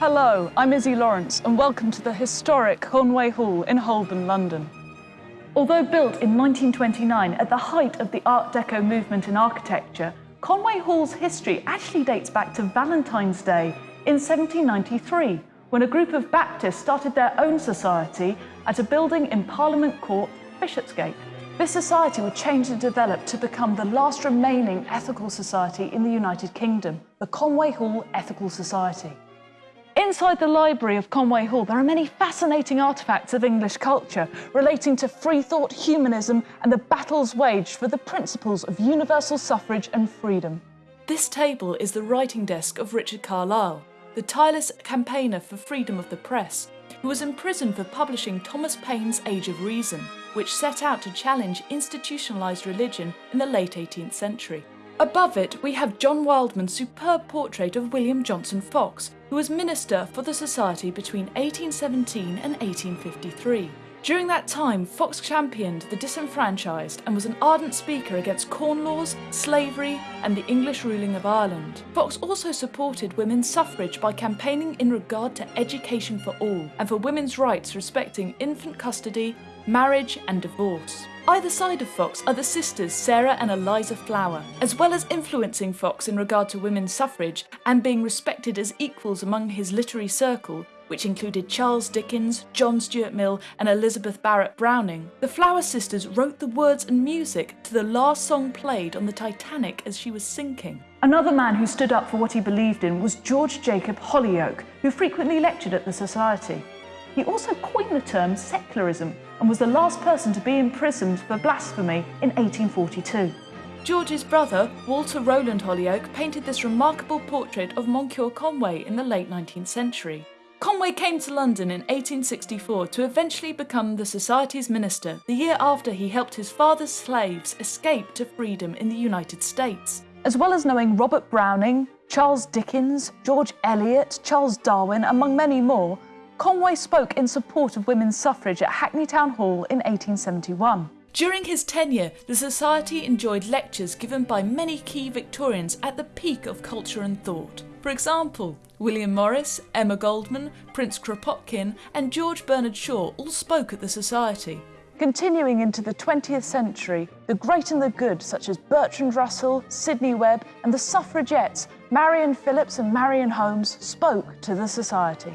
Hello, I'm Izzy Lawrence and welcome to the historic Conway Hall in Holborn, London. Although built in 1929 at the height of the Art Deco movement in architecture, Conway Hall's history actually dates back to Valentine's Day in 1793, when a group of Baptists started their own society at a building in Parliament Court, Bishopsgate. This society would change and develop to become the last remaining ethical society in the United Kingdom, the Conway Hall Ethical Society. Inside the library of Conway Hall, there are many fascinating artefacts of English culture relating to free thought, humanism, and the battles waged for the principles of universal suffrage and freedom. This table is the writing desk of Richard Carlile, the tireless campaigner for freedom of the press, who was imprisoned for publishing Thomas Paine's Age of Reason, which set out to challenge institutionalised religion in the late 18th century. Above it, we have John Wildman's superb portrait of William Johnson Fox, who was minister for the Society between 1817 and 1853. During that time, Fox championed the disenfranchised and was an ardent speaker against corn laws, slavery, and the English ruling of Ireland. Fox also supported women's suffrage by campaigning in regard to education for all and for women's rights respecting infant custody, marriage, and divorce. Either side of Fox are the sisters Sarah and Eliza Flower, as well as influencing Fox in regard to women's suffrage and being respected as equals among his literary circle, which included Charles Dickens, John Stuart Mill, and Elizabeth Barrett Browning. The Flower sisters wrote the words and music to the last song played on the Titanic as she was sinking. Another man who stood up for what he believed in was George Jacob Holyoake, who frequently lectured at the Society. He also coined the term secularism and was the last person to be imprisoned for blasphemy in 1842. George's brother, Walter Rowland Holyoake, painted this remarkable portrait of Moncure Conway in the late 19th century. Conway came to London in 1864 to eventually become the Society's minister the year after he helped his father's slaves escape to freedom in the United States. As well as knowing Robert Browning, Charles Dickens, George Eliot, Charles Darwin, among many more, Conway spoke in support of women's suffrage at Hackney Town Hall in 1871. During his tenure, the Society enjoyed lectures given by many key Victorians at the peak of culture and thought. For example, William Morris, Emma Goldman, Prince Kropotkin, and George Bernard Shaw all spoke at the Society. Continuing into the 20th century, the great and the good, such as Bertrand Russell, Sidney Webb, and the suffragettes, Marion Phillips and Marion Holmes, spoke to the Society.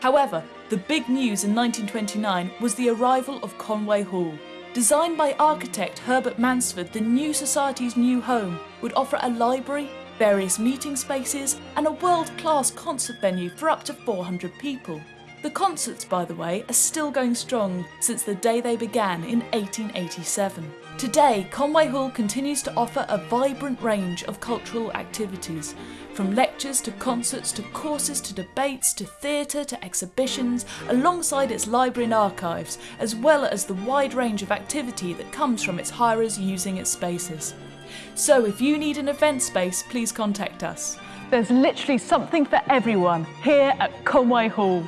However, the big news in 1929 was the arrival of Conway Hall, Designed by architect Herbert Mansford, the new Society's new home would offer a library, various meeting spaces, and a world-class concert venue for up to 400 people. The concerts, by the way, are still going strong since the day they began in 1887. Today, Conway Hall continues to offer a vibrant range of cultural activities, from lectures to concerts to courses to debates to theatre to exhibitions, alongside its library and archives, as well as the wide range of activity that comes from its hirers using its spaces. So if you need an event space, please contact us. There's literally something for everyone here at Conway Hall.